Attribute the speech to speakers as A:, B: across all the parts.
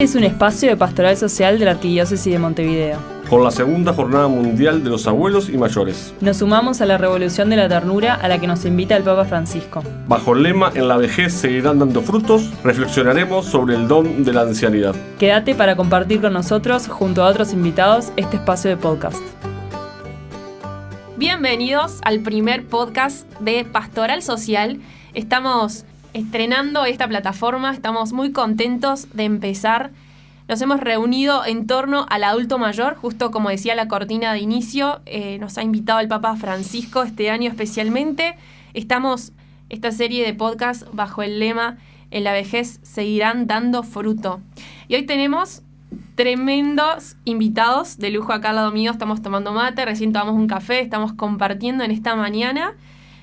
A: es un espacio de pastoral social de la Arquidiócesis de Montevideo.
B: Con la segunda Jornada Mundial de los Abuelos y Mayores.
A: Nos sumamos a la revolución de la ternura a la que nos invita el Papa Francisco.
B: Bajo el lema En la vejez seguirán dando frutos, reflexionaremos sobre el don de la ancianidad.
A: Quédate para compartir con nosotros, junto a otros invitados, este espacio de podcast.
C: Bienvenidos al primer podcast de Pastoral Social. Estamos estrenando esta plataforma, estamos muy contentos de empezar. Nos hemos reunido en torno al adulto mayor, justo como decía la cortina de inicio, eh, nos ha invitado el Papa Francisco este año especialmente. Estamos esta serie de podcast bajo el lema En la vejez seguirán dando fruto. Y hoy tenemos tremendos invitados de lujo acá al lado mío. Estamos tomando mate, recién tomamos un café, estamos compartiendo en esta mañana.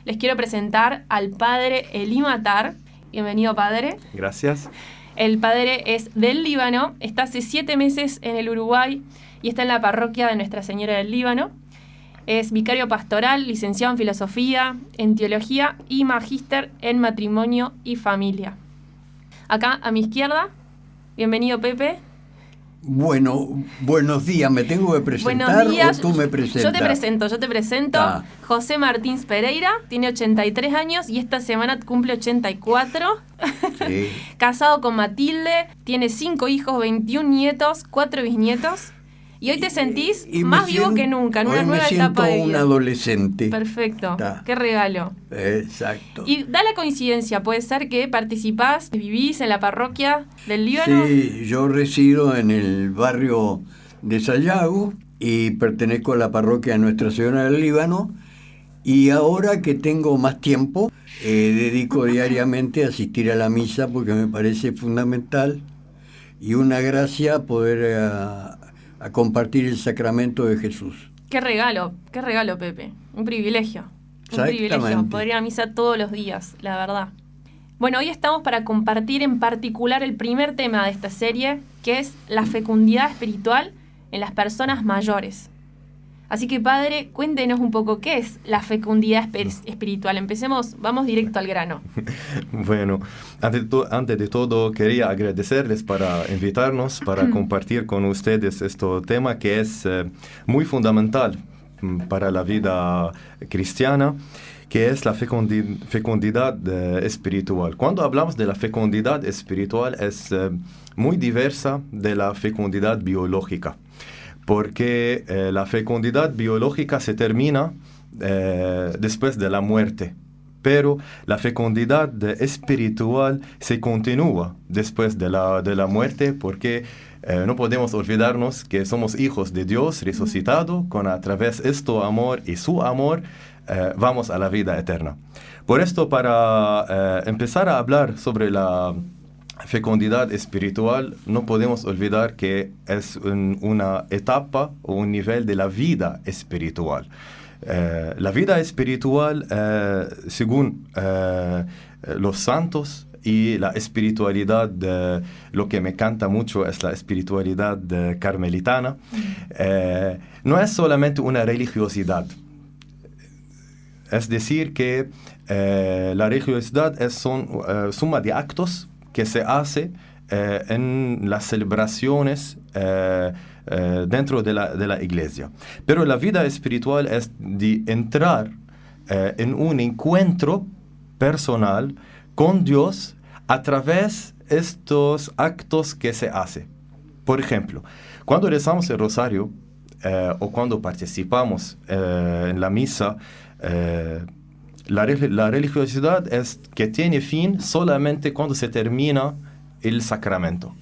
C: Les quiero presentar al padre Elimatar. Bienvenido, padre.
D: Gracias.
C: El padre es del Líbano, está hace siete meses en el Uruguay y está en la parroquia de Nuestra Señora del Líbano. Es vicario pastoral, licenciado en filosofía, en teología y magíster en matrimonio y familia. Acá a mi izquierda, bienvenido Pepe.
E: Bueno, buenos días, ¿me tengo que presentar o tú me presentas?
C: Yo te presento, yo te presento.
E: Ah.
C: José Martínez Pereira, tiene 83 años y esta semana cumple 84.
E: Sí.
C: Casado con Matilde, tiene 5 hijos, 21 nietos, 4 bisnietos. Y hoy te sentís
E: Y
C: más vivo
E: siento-
C: que nunca, en
E: hoy
C: una
E: me
C: nueva
E: siento
C: etapa de
E: un adolescente.
C: Perfecto, qué regalo.
E: Exacto.
C: Y da la coincidencia, puede ser que participás, vivís en la parroquia del Líbano.
E: Sí, yo resido en el barrio de Sayago y pertenezco a la parroquia de Nuestra Señora del Líbano. Y ahora que tengo más tiempo, eh, dedico diariamente a asistir a la misa porque me parece fundamental y una gracia poder eh, a- a compartir el sacramento de Jesús.
C: Qué regalo, qué regalo, Pepe. Un privilegio. Un privilegio.
E: Exactamente.
C: Poder ir a misa todos los días, la verdad. Bueno, hoy estamos para compartir en particular el primer tema de esta serie, que es la fecundidad espiritual en las personas mayores. Así que, padre, cuéntenos un poco qué es la fecundidad espiritual. Empecemos, vamos directo al grano.
D: Bueno, antes de, todo quería agradecerles para invitarnos, para compartir con ustedes este tema que es eh, muy fundamental mm, para la vida cristiana, que es la fecundi- fecundidad eh, espiritual. Cuando hablamos de la fecundidad espiritual es eh, muy diversa de la fecundidad biológica, porque eh, la fecundidad biológica se termina eh, después de la muerte pero la fecundidad espiritual se continúa después de la, de la muerte porque eh, no podemos olvidarnos que somos hijos de Dios resucitado, con a través de este amor y su amor vamos a la vida eterna. Por esto, para empezar a hablar sobre la fecundidad espiritual, no podemos olvidar que es un- una etapa o un nivel de la vida espiritual. Eh, la vida espiritual, eh, según eh, los santos y la espiritualidad, de- lo que me encanta mucho es la espiritualidad carmelitana, no es solamente una religiosidad. Es decir, que la religiosidad es son, suma de actos que se hace eh, en las celebraciones eh, eh, dentro de la, de la iglesia. Pero la vida espiritual es de entrar en un encuentro personal con Dios a través de estos actos que se hace. Por ejemplo, cuando rezamos el rosario o cuando participamos en la misa, la, relig- la religiosidad es que tiene fin solamente cuando se termina el sacramento.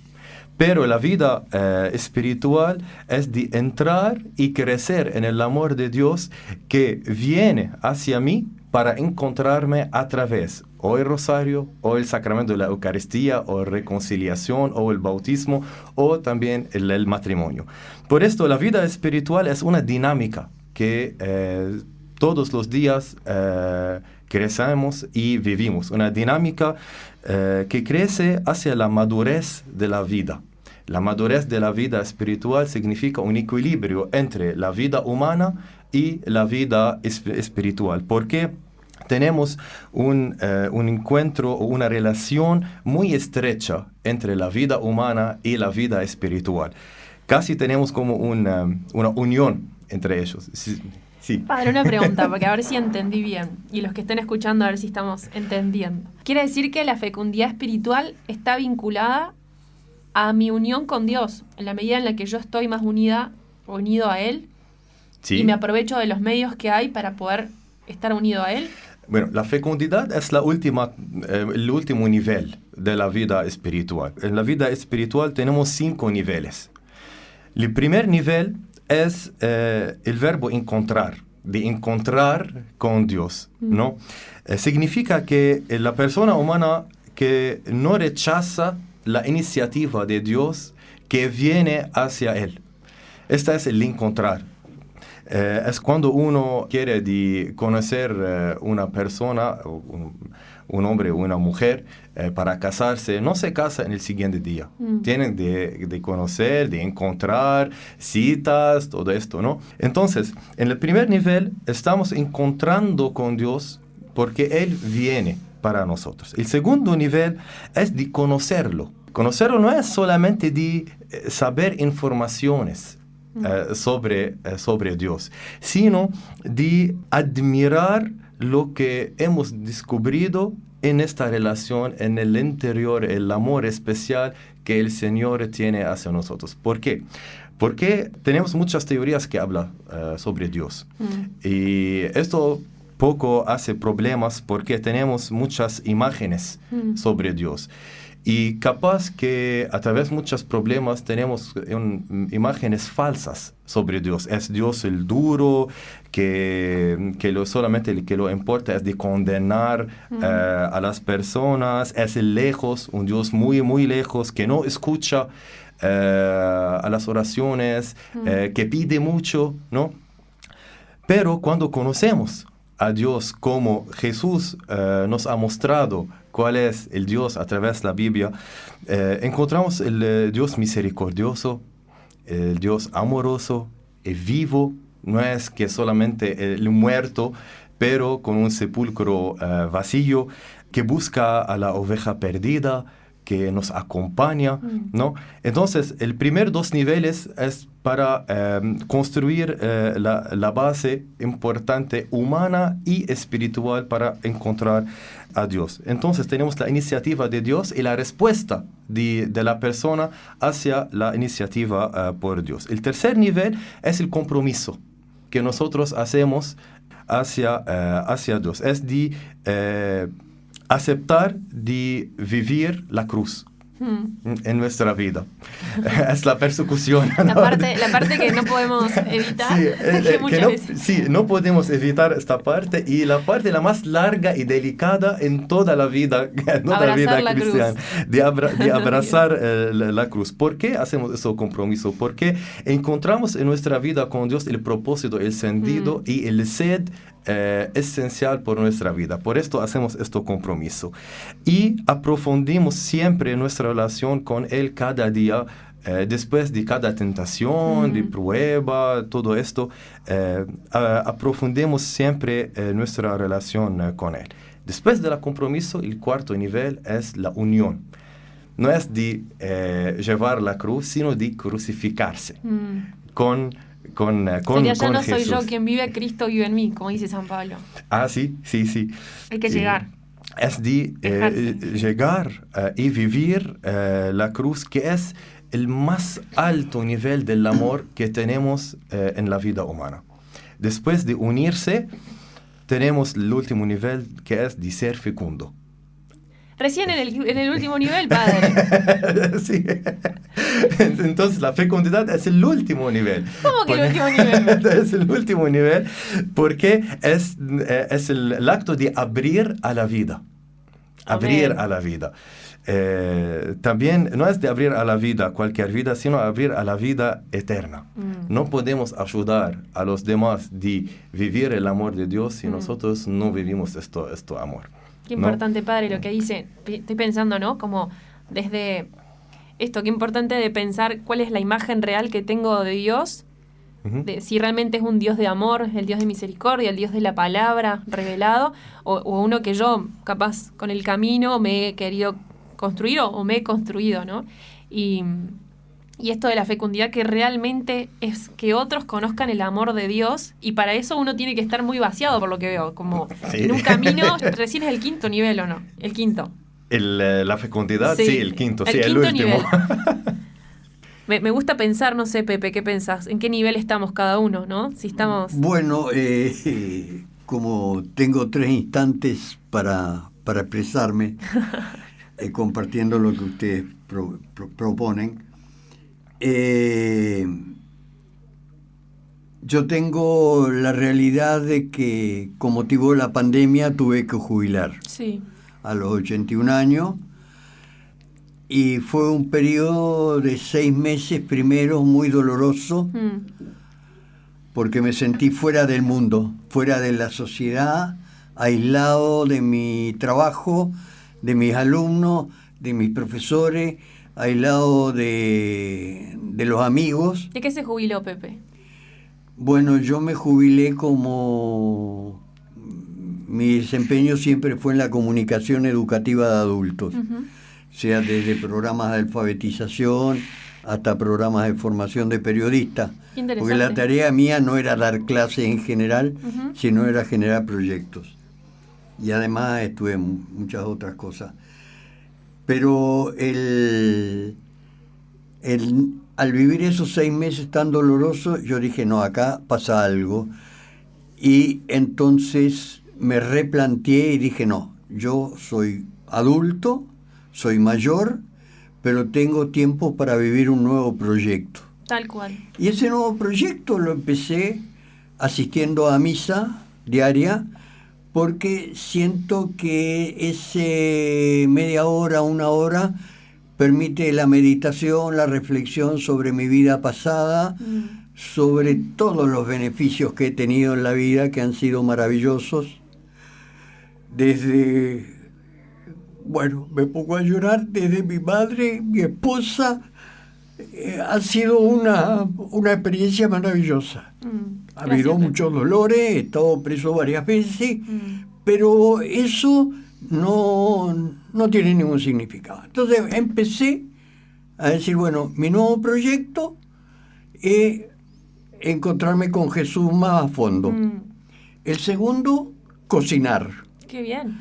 D: Pero la vida eh, espiritual es de entrar y crecer en el amor de Dios que viene hacia mí para encontrarme a través o el rosario, o el sacramento de la Eucaristía, o reconciliación, o el bautismo, o también el, el matrimonio. Por esto, la vida espiritual es una dinámica que eh, todos los días eh, crecemos y vivimos. Una dinámica eh, que crece hacia la madurez de la vida. La madurez de la vida espiritual significa un equilibrio entre la vida humana y la vida esp- espiritual. Porque tenemos un, eh, un encuentro o una relación muy estrecha entre la vida humana y la vida espiritual. Casi tenemos como una, una unión entre ellos. Sí.
C: Padre, una pregunta, porque a ver si entendí bien. Y los que estén escuchando, a ver si estamos entendiendo. Quiere decir que la fecundidad espiritual está vinculada a mi unión con Dios. En la medida en la que yo estoy más unida, unido a Él,
D: Sí.
C: y me aprovecho de los medios que hay para poder estar unido a Él.
D: Bueno, la fecundidad es la última, eh, el último nivel de la vida espiritual. En la vida espiritual tenemos cinco niveles. El primer nivel es eh, el verbo encontrar, de encontrar con Dios, ¿no? Eh, significa que eh, la persona humana que no rechaza la iniciativa de Dios que viene hacia él. Este es el encontrar. Eh, es cuando uno quiere de conocer una persona, o un, hombre o una mujer, eh, para casarse, no se casa en el siguiente día.
C: Mm.
D: Tienen de, de conocer, de encontrar citas, todo esto, ¿no? Entonces, en el primer nivel estamos encontrando con Dios porque Él viene para nosotros. El segundo nivel es de conocerlo. Conocerlo no es solamente de eh, saber informaciones eh, sobre, sobre Dios, sino de admirar lo que hemos descubrido en esta relación, en el interior, el amor especial que el Señor tiene hacia nosotros. ¿Por qué? Porque tenemos muchas teorías que hablan eh, sobre Dios.
C: Mm.
D: Y esto poco hace problemas porque tenemos muchas imágenes
C: Mm.
D: sobre Dios. Y capaz que a través de muchos problemas tenemos un- imágenes falsas sobre Dios. Es Dios el duro, que, que lo, solamente el que lo importa es de condenar eh, a las personas. Es el lejos, un Dios muy, muy lejos, que no escucha eh, a las oraciones, eh, que pide mucho, ¿no? Pero cuando conocemos a Dios como Jesús nos ha mostrado cuál es el Dios a través de la Biblia, eh, encontramos el eh, Dios misericordioso, el Dios amoroso, y vivo, no es que solamente el muerto, pero con un sepulcro eh, vacío, que busca a la oveja perdida, que nos acompaña, ¿no? Entonces, el primer dos niveles es para eh, construir eh, la, la base importante humana y espiritual para encontrar a Dios. Entonces, tenemos la iniciativa de Dios y la respuesta de, de la persona hacia la iniciativa eh, por Dios. El tercer nivel es el compromiso que nosotros hacemos hacia, hacia Dios. Es de aceptar de vivir la cruz
C: Mm.
D: en nuestra vida. es la persecución.
C: La
D: ¿no?
C: parte, la parte que no podemos evitar
D: Sí, eh,
C: que
D: eh, que no,
C: veces.
D: sí, no podemos evitar esta parte y la parte la más larga y delicada en toda la vida, en toda la vida
C: la cruz.
D: cristiana, de, abra- de
C: La
D: abrazar eh, la, la cruz. ¿Por qué hacemos ese compromiso? Porque encontramos en nuestra vida con Dios el propósito, el sentido
C: Mm.
D: y el sed eh, esencial por nuestra vida. Por esto hacemos este compromiso. Y aprofundimos siempre nuestra relación con Él cada día. eh, después de cada tentación, de prueba, todo esto, eh, aprofundemos siempre eh, nuestra relación con Él. Después del compromiso, el cuarto nivel es la unión. No es de llevar la cruz, sino de crucificarse
C: Mm.
D: con, con, eh, con,
C: Sería, ya
D: con
C: no soy yo
D: Jesús.
C: quien vive, Cristo vive en mí, como dice San Pablo.
D: Ah, sí, sí, sí.
C: Hay que
D: Sí.
C: llegar.
D: Es de eh, llegar eh, y vivir eh, la cruz, que es el más alto nivel del amor que tenemos eh, en la vida humana. Después de unirse, tenemos el último nivel, que es de ser fecundo.
C: Recién en el, en el último nivel, padre.
D: sí. Entonces la fecundidad es el último nivel.
C: ¿Cómo que el último nivel?
D: es el último nivel porque es, eh, es el, el acto de abrir a la vida. Abrir
C: Amén.
D: a la vida. Eh, también no es de abrir a la vida cualquier vida, sino abrir a la vida eterna.
C: Mm.
D: No podemos ayudar a los demás de vivir el amor de Dios si
C: Mm.
D: nosotros no vivimos esto, esto amor.
C: Qué
D: ¿no?
C: importante, padre, lo que dice. Estoy pensando, ¿no? Como desde esto, qué importante de pensar cuál es la imagen real que tengo de Dios de si realmente es un Dios de amor, el Dios de misericordia, el Dios de la palabra revelado, o, o uno que yo, capaz, con el camino me he querido construir o, o me he construido, ¿no? Y, y esto de la fecundidad que realmente es que otros conozcan el amor de Dios y para eso uno tiene que estar muy vaciado por lo que veo, como
D: Sí.
C: en un camino, recién es el quinto nivel o no, el quinto.
D: El, eh, la fecundidad, sí, el quinto, sí, el
C: quinto
D: último.
C: nivel. Me, me gusta pensar, no sé, Pepe, ¿qué pensás? ¿En qué nivel estamos cada uno, no? Si estamos...
E: Bueno, eh, como tengo tres instantes para, para expresarme, eh, compartiendo lo que ustedes pro- pro- proponen, eh, yo tengo la realidad de que con motivo de la pandemia tuve que jubilar
C: Sí.
E: a los 81 años y fue un periodo de seis meses primero muy doloroso
C: Mm.
E: porque me sentí fuera del mundo, fuera de la sociedad, aislado de mi trabajo, de mis alumnos, de mis profesores, aislado de, de los amigos.
C: ¿De qué se jubiló Pepe?
E: Bueno, yo me jubilé como mi desempeño siempre fue en la comunicación educativa de adultos, sea desde programas de alfabetización hasta programas de formación de periodistas. Porque la tarea mía no era dar clases en general, sino era generar proyectos. Y además estuve en mu- muchas otras cosas. Pero el, el- al vivir esos seis meses tan dolorosos, yo dije, no, acá pasa algo. Y entonces me replanteé y dije, no, yo soy adulto, soy mayor, pero tengo tiempo para vivir un nuevo proyecto.
C: Tal cual.
E: Y ese nuevo proyecto lo empecé asistiendo a misa diaria porque siento que ese media hora, una hora, permite la meditación, la reflexión sobre mi vida pasada,
C: Mm.
E: sobre todos los beneficios que he tenido en la vida, que han sido maravillosos. Desde, bueno, me pongo a llorar, desde mi madre, mi esposa, eh, ha sido una, una experiencia maravillosa.
C: Mm.
E: Ha habido muchos dolores, he estado preso varias veces,
C: Mm.
E: pero eso no, no tiene ningún significado. Entonces empecé a decir, bueno, mi nuevo proyecto es encontrarme con Jesús más a fondo.
C: Mm.
E: El segundo, cocinar.
C: Qué bien.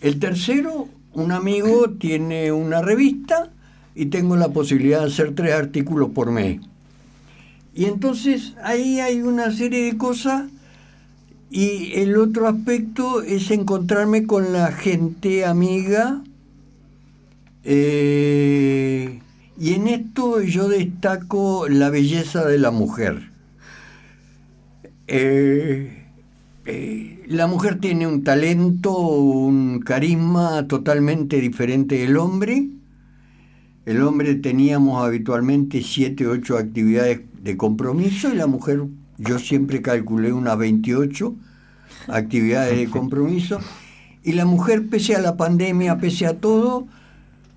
E: El tercero, un amigo tiene una revista y tengo la posibilidad de hacer tres artículos por mes. Y entonces ahí hay una serie de cosas y el otro aspecto es encontrarme con la gente amiga. eh, y en esto yo destaco la belleza de la mujer. Eh, eh, la mujer tiene un talento, un carisma totalmente diferente del hombre. El hombre teníamos habitualmente siete, ocho actividades de compromiso y la mujer, yo siempre calculé unas 28 actividades de compromiso. Y la mujer, pese a la pandemia, pese a todo,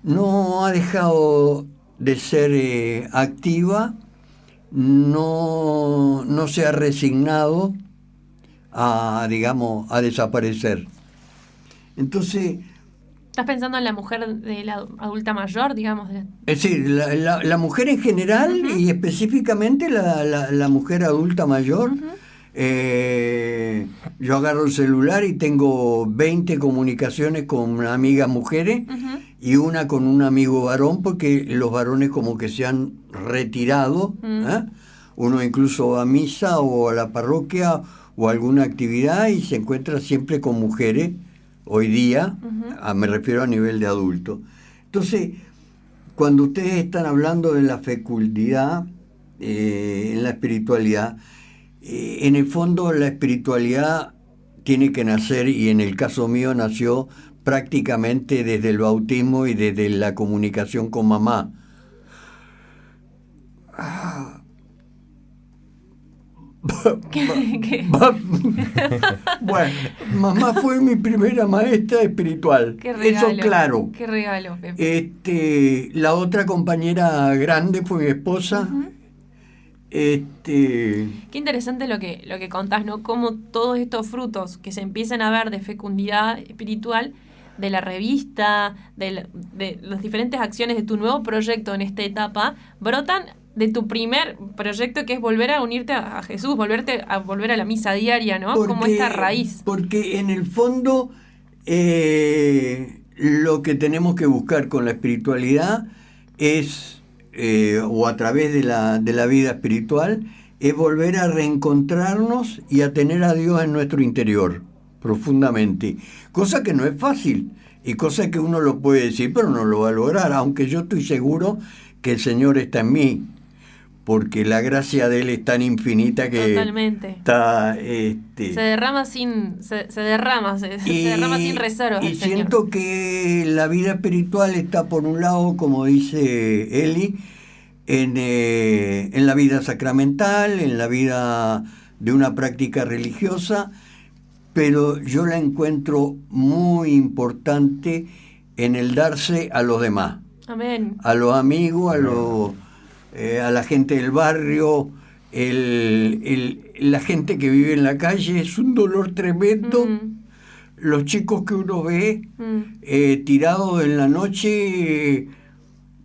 E: no ha dejado de ser eh, activa, no, no se ha resignado a, digamos, a desaparecer. Entonces,
C: ¿Estás pensando en la mujer de la adulta mayor, digamos?
E: es decir, la, la- la mujer en general y específicamente la, la- mujer adulta mayor. eh, yo agarro el celular y tengo 20 comunicaciones con amigas mujeres
C: Ujú.
E: y una con un amigo varón porque los varones como que se han retirado. ¿eh? Uno incluso va a misa o a la parroquia o a alguna actividad y se encuentra siempre con mujeres hoy día, ah, me refiero a nivel de adulto. Entonces, cuando ustedes están hablando de la fecundidad eh, en la espiritualidad, eh, en el fondo la espiritualidad tiene que nacer, y en el caso mío nació prácticamente desde el bautismo y desde la comunicación con mamá.
C: ¿Qué- qué?
E: bueno, mamá fue mi primera maestra espiritual.
C: Qué regalo.
E: Eso claro.
C: Qué regalo, Pepe.
E: Este, la otra compañera grande fue mi esposa. Este,
C: Qué interesante lo que, lo que contás, ¿no? Cómo todos estos frutos que se empiezan a ver de fecundidad espiritual de la revista, de, la- de las diferentes acciones de tu nuevo proyecto en esta etapa, brotan de tu primer proyecto que es volver a unirte a, Jesús, volverte a volver a la misa diaria, ¿no? Como esta raíz.
E: Porque en el fondo eh, lo que tenemos que buscar con la espiritualidad es, eh, o a través de la, de la vida espiritual, es volver a reencontrarnos y a tener a Dios en nuestro interior, profundamente. Cosa que no es fácil y cosa que uno lo puede decir, pero no lo va a lograr, aunque yo estoy seguro que el Señor está en mí, porque la gracia de Él es tan infinita que
C: Totalmente.
E: está... Este,
C: Se derrama sin, se, se derrama, se, se derrama sin reservas.
E: y
C: Señor.
E: siento que la vida espiritual está por un lado, como dice Eli, en, eh, en la vida sacramental, en la vida de una práctica religiosa, pero yo la encuentro muy importante en el darse a los demás,
C: Amén.
E: a los amigos, a, los, eh, a la gente del barrio. el- el- la gente que vive en la calle es un dolor tremendo
C: Mm,
E: los chicos que uno ve
C: mm.
E: eh, tirados en la noche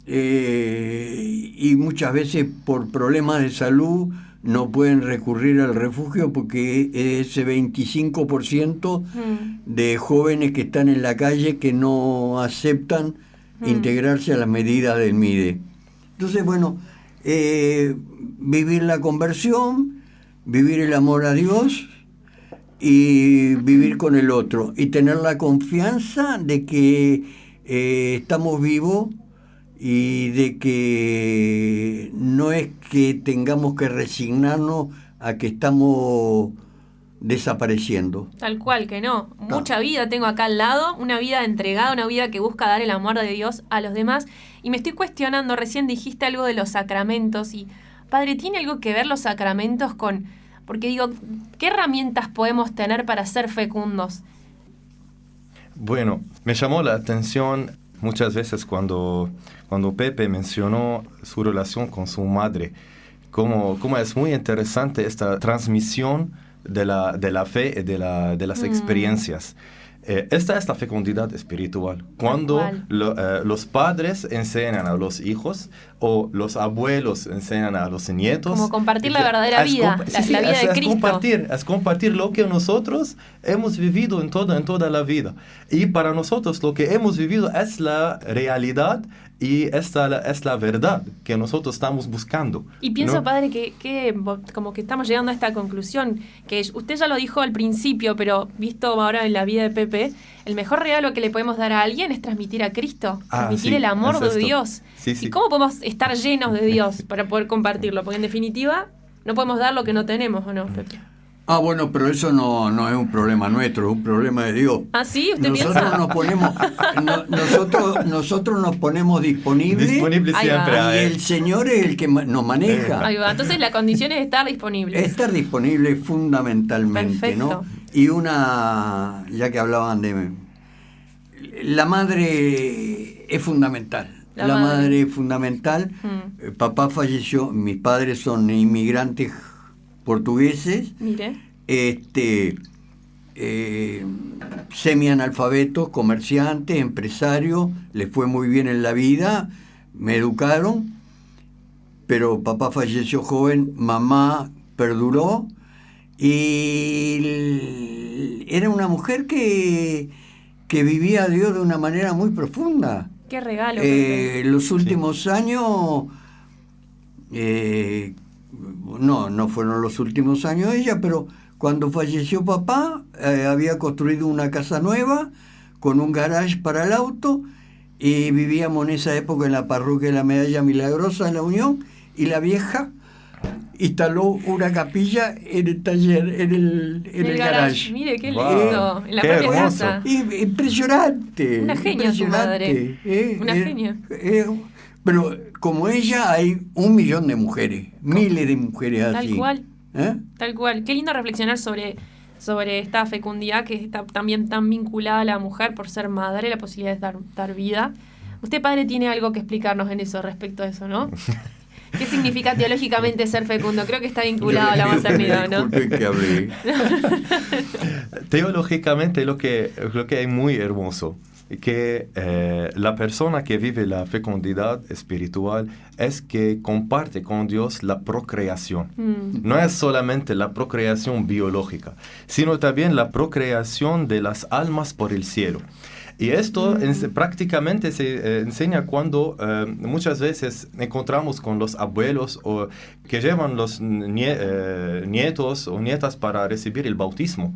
E: eh, y muchas veces por problemas de salud no pueden recurrir al refugio porque ese 25%
C: Mm.
E: de jóvenes que están en la calle que no aceptan
C: Mm.
E: integrarse a las medidas del MIDE. Entonces, bueno, eh, vivir la conversión, vivir el amor a Dios y vivir con el otro y tener la confianza de que eh, estamos vivos y de que no es que tengamos que resignarnos a que estamos desapareciendo.
C: Tal cual, que no.
E: Ah.
C: Mucha vida tengo acá al lado, una vida entregada, una vida que busca dar el amor de Dios a los demás. Y me estoy cuestionando, recién dijiste algo de los sacramentos y, Padre, ¿tiene algo que ver los sacramentos con... Porque digo, ¿qué herramientas podemos tener para ser fecundos?
D: Bueno, me llamó la atención muchas veces cuando, cuando Pepe mencionó su relación con su madre, cómo, cómo es muy interesante esta transmisión de la, de la fe y de, la, de las
C: Mm.
D: experiencias. Eh, esta es la fecundidad espiritual. Cuando lo- eh, los padres enseñan a los hijos o los abuelos enseñan a los nietos.
C: Como compartir la verdadera vida, la- la vida
D: es-
C: de
D: es
C: Cristo.
D: compartir, es compartir lo que nosotros hemos vivido en toda, en toda la vida. Y para nosotros lo que hemos vivido es la realidad y esta es la verdad que nosotros estamos buscando.
C: Y pienso,
D: ¿no?
C: padre, que, que como que estamos llegando a esta conclusión, que usted ya lo dijo al principio, pero visto ahora en la vida de Pepe, el mejor regalo que le podemos dar a alguien es transmitir a Cristo,
D: Ah,
C: transmitir
D: sí,
C: el amor
D: es
C: de. Dios.
D: Sí, sí.
C: ¿Y cómo podemos estar llenos de Dios para poder compartirlo? Porque en definitiva no podemos dar lo que no tenemos, ¿o no, Pepe?
E: Ah, bueno, pero eso no, no es un problema nuestro, es un problema de Dios.
C: ¿Ah, sí? ¿Usted
E: Nosotros
C: piensa?
E: nos ponemos, no- nosotros, nosotros nos ponemos disponibles
D: Disponible siempre.
E: y el Señor es el que ma- nos maneja.
C: Ahí va. Entonces la condición es estar disponibles.
E: Estar disponible fundamentalmente,
C: Perfecto.
E: ¿no? Y una, ya que hablaban de... La madre es fundamental.
C: La
E: La,
C: madre.
E: madre. es fundamental.
C: Mm.
E: Eh, Papá falleció, mis padres son inmigrantes portugueses,
C: Mire.
E: este, eh, semianalfabetos, comerciantes, empresarios, les fue muy bien en la vida, me educaron, pero papá falleció joven, mamá perduró y era una mujer que, que vivía a Dios de una manera muy profunda.
C: Qué regalo.
E: Eh, los últimos años, eh, no, no fueron los últimos años de ella, pero cuando falleció papá, eh, había construido una casa nueva con un garage para el auto y vivíamos en esa época en la parroquia de la Medalla Milagrosa en la Unión y la vieja instaló una capilla en el taller, en el, en el garage.
C: Mire, qué
D: Wow.
C: lindo. En la
D: Qué
C: propia
D: hermoso.
C: casa.
E: Y- impresionante.
C: Una genia su madre.
E: impresionante,
C: Una
E: eh,
C: genia.
E: Pero como ella hay un millón de mujeres, miles de mujeres así.
C: Tal cual.
E: ¿Eh?
C: Tal cual. Qué lindo reflexionar sobre, sobre esta fecundidad que está también tan vinculada a la mujer por ser madre, la posibilidad de dar, dar vida. Usted, padre, tiene algo que explicarnos en eso respecto a eso, ¿no? ¿Qué significa teológicamente ser fecundo? Creo que está vinculado a la maternidad, ¿no?
E: Que.
D: Teológicamente lo que, lo que es muy hermoso que eh, la persona que vive la fecundidad espiritual es que comparte con Dios la procreación.
C: Mm.
D: No es solamente la procreación biológica, sino también la procreación de las almas por el cielo. Y esto prácticamente se eh, enseña cuando eh, muchas veces encontramos con los abuelos o que llevan los nie- eh, nietos o nietas para recibir el bautismo.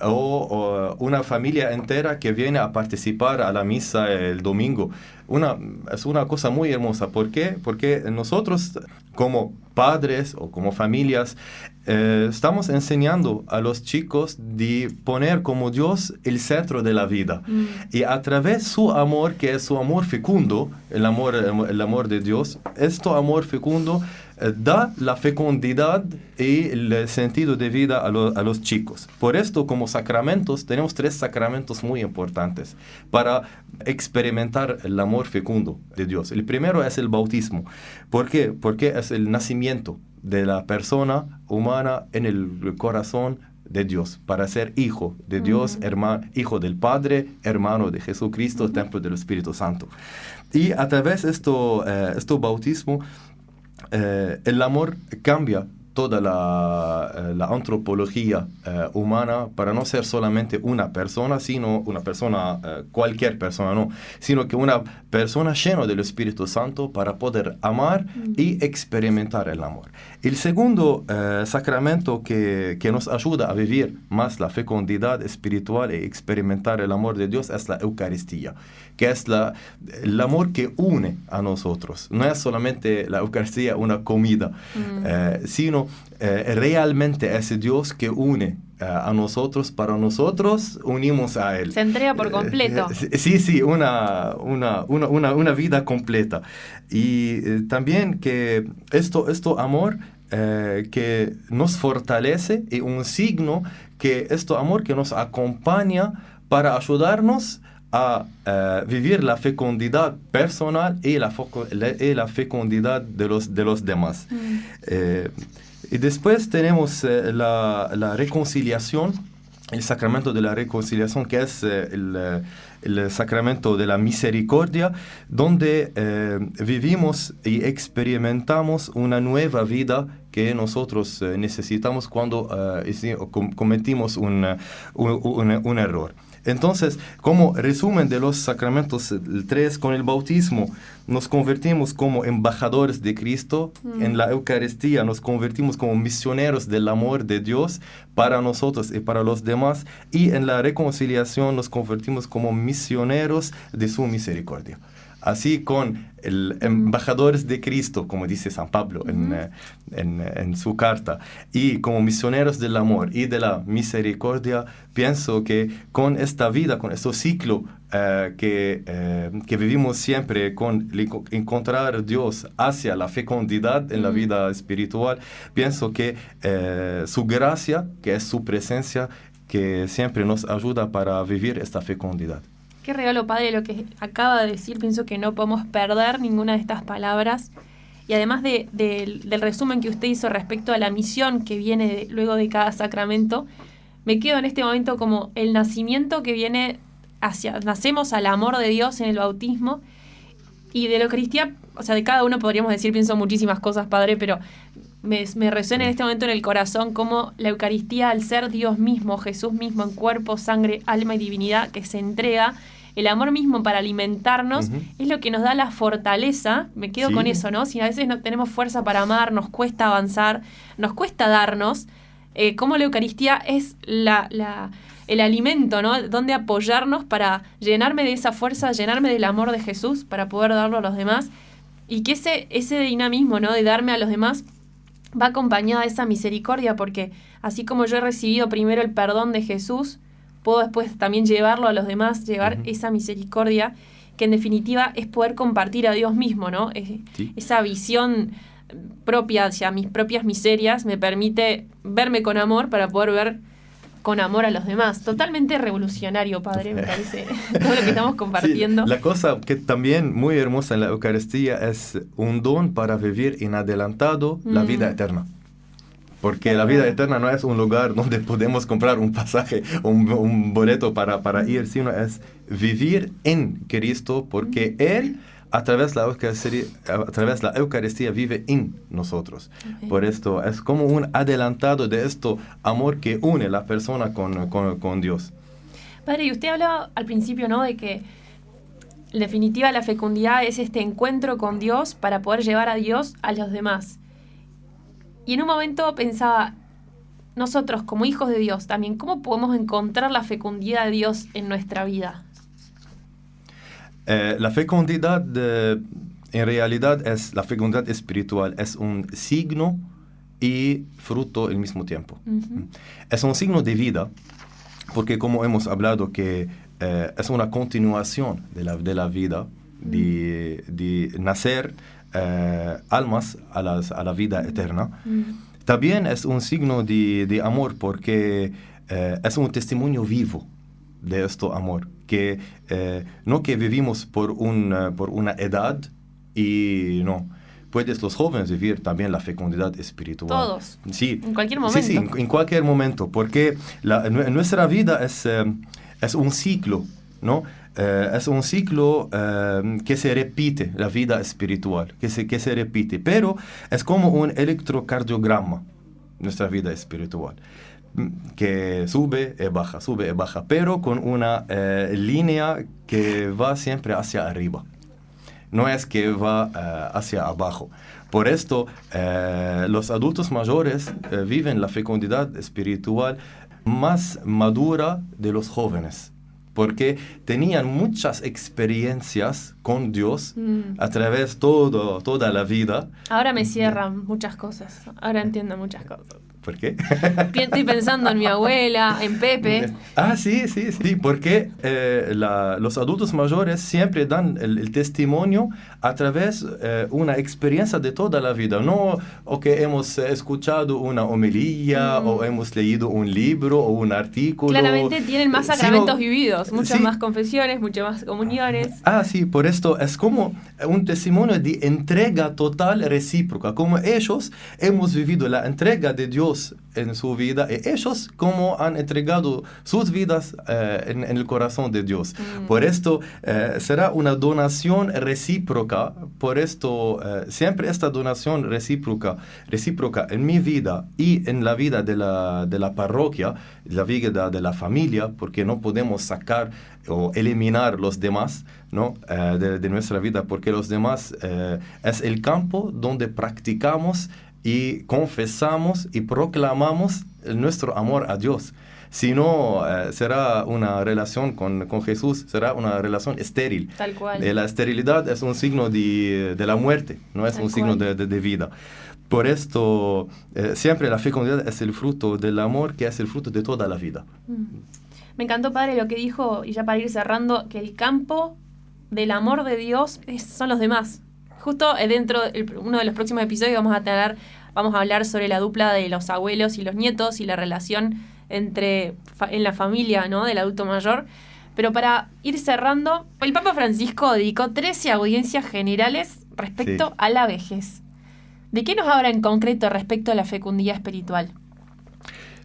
D: O, o una familia entera que viene a participar a la misa el domingo. Una, es una cosa muy hermosa. ¿Por qué? Porque nosotros como padres o como familias eh, estamos enseñando a los chicos de poner como Dios el centro de la vida.
C: Mm.
D: Y a través su amor, que es su amor fecundo, el amor, el amor de Dios, este amor fecundo da la fecundidad y el sentido de vida a, lo- a los chicos. Por esto, como sacramentos, tenemos tres sacramentos muy importantes para experimentar el amor fecundo de Dios. El primero es el bautismo. ¿Por qué? Porque es el nacimiento de la persona humana en el corazón de Dios, para ser hijo de Dios, hermano, hijo del Padre, hermano de Jesucristo, templo del Espíritu Santo. Y a través de esto, eh, esto bautismo, eh, el amor cambia toda la, eh, la antropología eh, humana para no ser solamente una persona, sino una persona, eh, cualquier persona, no, sino que una persona llena del Espíritu Santo para poder amar y experimentar el amor. El segundo sacramento que, que nos ayuda a vivir más la fecundidad espiritual y experimentar el amor de Dios es la Eucaristía, que es la, el amor que une a nosotros. No es solamente la Eucaristía una comida, sino eh, realmente es Dios que une eh, a nosotros, para nosotros unimos a Él.
C: Se entrega por completo.
D: Eh, Sí, sí, una, una, una, una, vida completa. Y también que esto, esto amor que nos fortalece y un signo que esto amor que nos acompaña para ayudarnos a vivir la fecundidad personal y la, y fecundidad de los, de los demás. Eh, y después tenemos eh, la, la reconciliación, el sacramento de la reconciliación, que es eh, el, eh, el sacramento de la misericordia, donde vivimos y experimentamos una nueva vida que nosotros necesitamos cuando cometimos un- un error. Entonces, como resumen de los sacramentos tres, con el bautismo nos convertimos como embajadores de Cristo, en la Eucaristía nos convertimos como misioneros del amor de Dios para nosotros y para los demás, y en la reconciliación nos convertimos como misioneros de su misericordia. Así con el embajadores de Cristo, como dice San Pablo en, eh, en, en su carta, y como misioneros del amor y de la misericordia, pienso que con esta vida, con este ciclo eh, que, eh, que vivimos siempre, con encontrar Dios hacia la fecundidad en la vida espiritual, pienso que eh, su gracia, que es su presencia, que siempre nos ayuda para vivir esta fecundidad.
C: Qué regalo, padre, lo que acaba de decir. Pienso que no podemos perder ninguna de estas palabras. Y además de- del- del resumen que usted hizo respecto a la misión que viene de- luego de cada sacramento, me quedo en este momento como el nacimiento que viene hacia, nacemos al amor de Dios en el bautismo. Y de la Eucaristía, o sea, de cada uno podríamos decir, pienso muchísimas cosas, padre, pero me, me resuena en este momento en el corazón como la Eucaristía, al ser Dios mismo, Jesús mismo, en cuerpo, sangre, alma y divinidad, que se entrega, el amor mismo para alimentarnos, es lo que nos da la fortaleza. Me quedo
D: Sí.
C: con eso, ¿no? Si a veces no tenemos fuerza para amar, nos cuesta avanzar, nos cuesta darnos, eh, como la Eucaristía es la, la- el alimento, ¿no? Donde apoyarnos para llenarme de esa fuerza, llenarme del amor de Jesús, para poder darlo a los demás. Y que ese, ese dinamismo, ¿no? De darme a los demás va acompañada de esa misericordia, porque así como yo he recibido primero el perdón de Jesús, puedo después también llevarlo a los demás, llevar esa misericordia, que en definitiva es poder compartir a Dios mismo, ¿no? Es-
D: Sí.
C: Esa visión propia hacia mis propias miserias me permite verme con amor para poder ver con amor a los demás. Totalmente revolucionario, Padre, me parece, todo lo que estamos compartiendo.
D: Sí, la cosa que también muy hermosa en la Eucaristía es un don para vivir en adelantado la vida eterna. Porque la vida eterna no es un lugar donde podemos comprar un pasaje un, un boleto para, para ir, sino es vivir en Cristo porque Él a través de la Eucaristía, a través de la Eucaristía vive en nosotros.
C: Ok.
D: Por esto es como un adelantado de esto amor que une la persona con, con, con Dios.
C: Padre, y usted hablaba al principio, ¿no? De que en definitiva la fecundidad es este encuentro con Dios para poder llevar a Dios a los demás. Y en un momento pensaba, nosotros como hijos de Dios también, ¿cómo podemos encontrar la fecundidad de Dios en nuestra vida?
D: Eh, la fecundidad eh, en realidad es la fecundidad espiritual, es un signo y fruto al mismo tiempo.
C: Ujú.
D: Es un signo de vida, porque como hemos hablado que eh, es una continuación de la, de la vida, de, de nacer eh, almas a, las- a la vida eterna.
C: Mm.
D: También es un signo de, de amor porque eh, es un testimonio vivo de este amor, que eh, no que vivimos por, un, por una edad y no. Puedes los jóvenes vivir también la fecundidad espiritual.
C: Todos.
D: Sí.
C: En cualquier
D: Sí, sí,
C: momento.
D: en, en cualquier momento, porque la- nuestra vida es, es un ciclo, ¿no? Eh, es un ciclo eh, que se repite, la vida espiritual, que se, que se repite, pero es como un electrocardiograma, nuestra vida espiritual, mm, que sube y baja, sube y baja, pero con una eh, línea que va siempre hacia arriba no es que va hacia abajo. Por esto, los adultos mayores viven la fecundidad espiritual más madura de los jóvenes, porque tenían muchas experiencias con Dios
C: Mm.
D: a través de todo, toda la vida.
C: Ahora me cierran muchas cosas. Ahora entiendo muchas cosas.
D: ¿Por qué?
C: Estoy pensando en mi abuela, en Pepe.
D: Ah, sí, sí, sí, porque eh, la- los adultos mayores siempre dan el, el testimonio a través de una experiencia de toda la vida, no o que hemos eh, escuchado una homilía
C: Mm.
D: o hemos leído un libro o un artículo.
C: Claramente tienen más
D: sino-
C: sacramentos vividos, muchas
D: sí.
C: más confesiones, muchas más comuniones.
D: Ah, sí, por esto es como un testimonio de entrega total recíproca, como ellos hemos vivido la entrega de Dios en su vida y ellos como han entregado sus vidas eh, en, en el corazón de Dios.
C: Mm.
D: Por esto eh, será una donación recíproca, por esto eh, siempre esta donación recíproca, recíproca en mi vida y en la vida de la, de la parroquia, la vida de la familia, porque no podemos sacar o eliminar los demás ¿no? Eh, de, de nuestra vida, porque los demás eh, es el campo donde practicamos y confesamos y proclamamos nuestro amor a Dios. Si no, eh, será una relación con, con Jesús, será una relación estéril.
C: Tal cual.
D: Eh, la esterilidad es un signo de, de la muerte, no es
C: Tal
D: un signo de, de- de vida. Por esto, eh, siempre la fecundidad es el fruto del amor, que es el fruto de toda la vida.
C: Mm. Me encantó, padre, lo que dijo, y ya para ir cerrando, que el campo del amor de Dios es- son los demás. Justo eh, dentro de uno de los próximos episodios vamos a tener, vamos a hablar sobre la dupla de los abuelos y los nietos y la relación entre en la familia, ¿no? Del adulto mayor. Pero para ir cerrando, el Papa Francisco dedicó 13 audiencias generales respecto
D: Sí.
C: a la vejez. ¿De qué nos habla en concreto respecto a la fecundidad espiritual?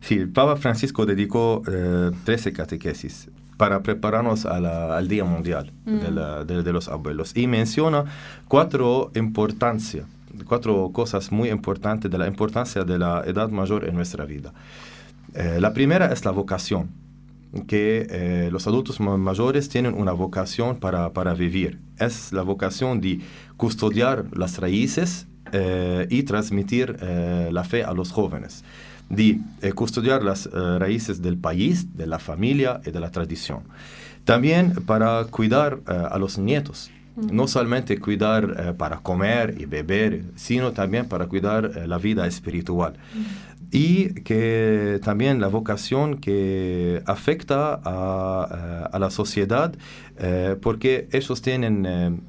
D: Sí, el Papa Francisco dedicó eh, 13 catequesis para prepararnos a la- al Día Mundial de,
C: Mm.
D: la- de- de los Abuelos y menciona cuatro importancias, cuatro cosas muy importantes de la importancia de la edad mayor en nuestra vida. Eh, la primera es la vocación, que eh, los adultos ma- mayores tienen una vocación para, para vivir. Es la vocación de custodiar las raíces eh, y transmitir la fe a los jóvenes, de eh, custodiar las eh, raíces del país, de la familia y de la tradición. También para cuidar eh, a los nietos, no solamente cuidar para comer y beber, sino también para cuidar la vida espiritual. Y que también la vocación que afecta a, a la sociedad, porque ellos tienen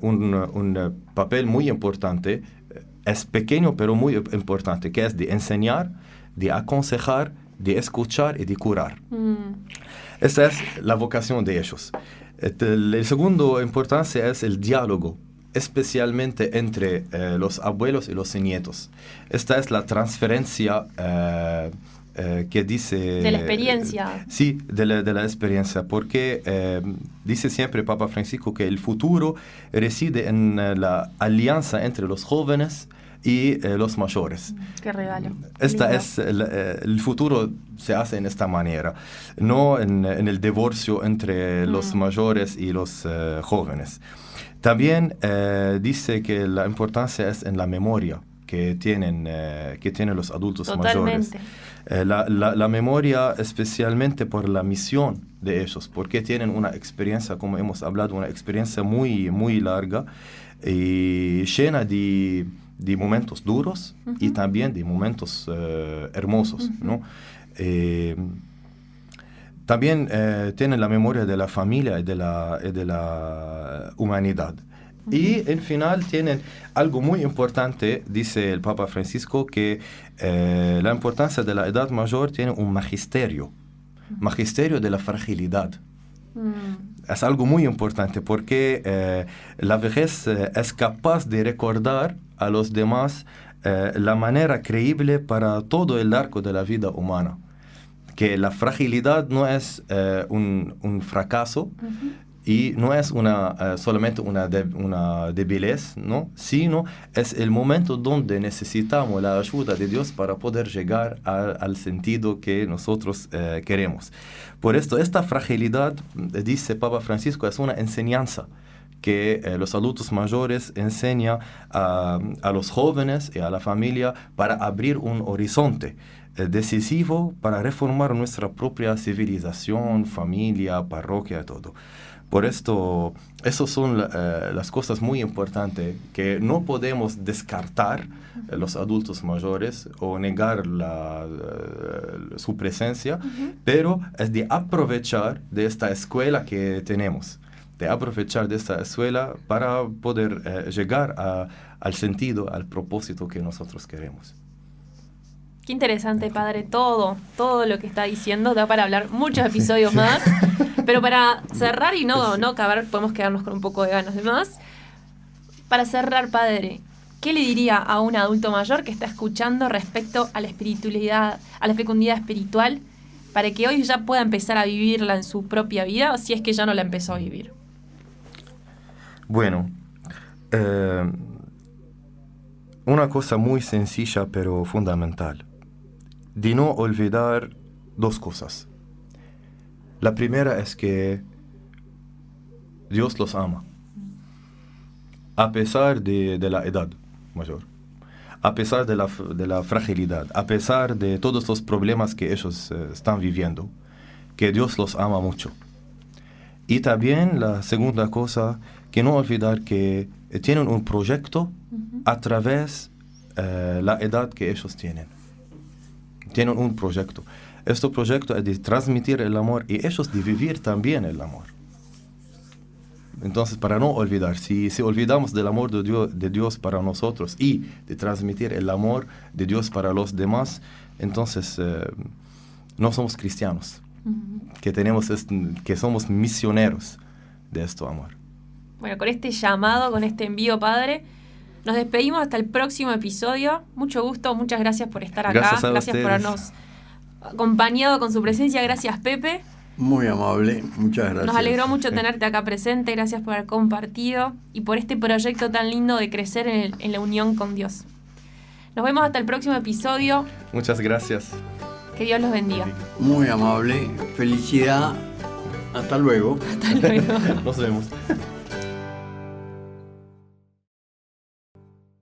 D: un, un, papel muy importante, es pequeño pero muy importante, que es de enseñar, de aconsejar de escuchar y de curar.
C: Mm,
D: Esta es la vocación de ellos. Este, El, segundo importancia es el diálogo, especialmente entre eh, los abuelos y los nietos. Esta es la transferencia eh, eh, que dice...
C: De la experiencia.
D: Sí, de la, de la experiencia, porque dice siempre Papa Francisco que el futuro reside en la alianza entre los jóvenes y eh, los mayores.
C: qué regalo.
D: Esta
C: Lindo.
D: es el, eh, el futuro se hace en esta manera, no en, en el divorcio entre los
C: Mm.
D: mayores y los eh, jóvenes. También eh, dice que la importancia es en la memoria que tienen, eh, que tienen los adultos mayores.
C: Totalmente.
D: Eh, la, la- la memoria especialmente por la misión de ellos, porque tienen una experiencia, como hemos hablado, una experiencia muy, muy larga y llena de, de momentos duros y también de momentos eh, hermosos. ¿no? Eh, también eh, tienen la memoria de la familia y de la, y de la humanidad. Y en final tienen algo muy importante, dice el Papa Francisco, que eh, la importancia de la edad mayor tiene un magisterio, magisterio de la fragilidad.
C: Mm,
D: Es algo muy importante porque la vejez es capaz de recordar a los demás eh, la manera creíble para todo el arco de la vida humana. Que la fragilidad no es eh, un, un fracaso y no es una, eh, solamente una, de- una debilez, ¿no? sino es el momento donde necesitamos la ayuda de Dios para poder llegar a- al sentido que nosotros queremos. Por esto, esta fragilidad, dice Papa Francisco, es una enseñanza que eh, los adultos mayores enseñan a, a los jóvenes y a la familia para abrir un horizonte eh, decisivo para reformar nuestra propia civilización, familia, parroquia todo. Por esto, esas son eh, las cosas muy importantes que no podemos descartar eh, los adultos mayores o negar la, su presencia, pero es de aprovechar de esta escuela que tenemos, de aprovechar de esta escuela para poder eh, llegar a- al sentido, al propósito que nosotros queremos.
C: Qué interesante, padre, todo, todo lo que está diciendo. Da para hablar muchos episodios más. Pero para cerrar y no, no acabar, podemos quedarnos con un poco de ganas de más. Para cerrar, padre, ¿qué le diría a un adulto mayor que está escuchando respecto a la espiritualidad, a la fecundidad espiritual, para que hoy ya pueda empezar a vivirla en su propia vida, o si es que ya no la empezó a vivir?
D: Bueno, eh, una cosa muy sencilla pero fundamental. De no olvidar dos cosas. La primera es que Dios los ama. A pesar de, de la edad mayor. A pesar de la, de la fragilidad. A pesar de todos los problemas que ellos eh, están viviendo. Que Dios los ama mucho. Y también la segunda cosa, que no olvidar que eh, tienen un proyecto a través de la edad que ellos tienen. Tienen un proyecto. Este proyecto es de transmitir el amor y ellos de vivir también el amor. Entonces, para no olvidar, si, si olvidamos del amor de Dios, de Dios para nosotros y de transmitir el amor de Dios para los demás, entonces eh, no somos cristianos, que, tenemos que somos misioneros de este amor.
C: Bueno, con este llamado, con este envío, padre, nos despedimos hasta el próximo episodio. Mucho gusto, muchas gracias por estar acá.
D: Gracias a
C: por habernos acompañado con su presencia. Gracias, Pepe.
E: Muy amable, muchas gracias.
C: Nos alegró mucho tenerte acá presente. Gracias por haber compartido y por este proyecto tan lindo de crecer en, el- en la unión con Dios. Nos vemos hasta el próximo episodio.
D: Muchas gracias.
C: Que Dios los bendiga.
E: Muy amable, felicidad. Hasta luego.
C: Hasta luego.
D: Nos vemos.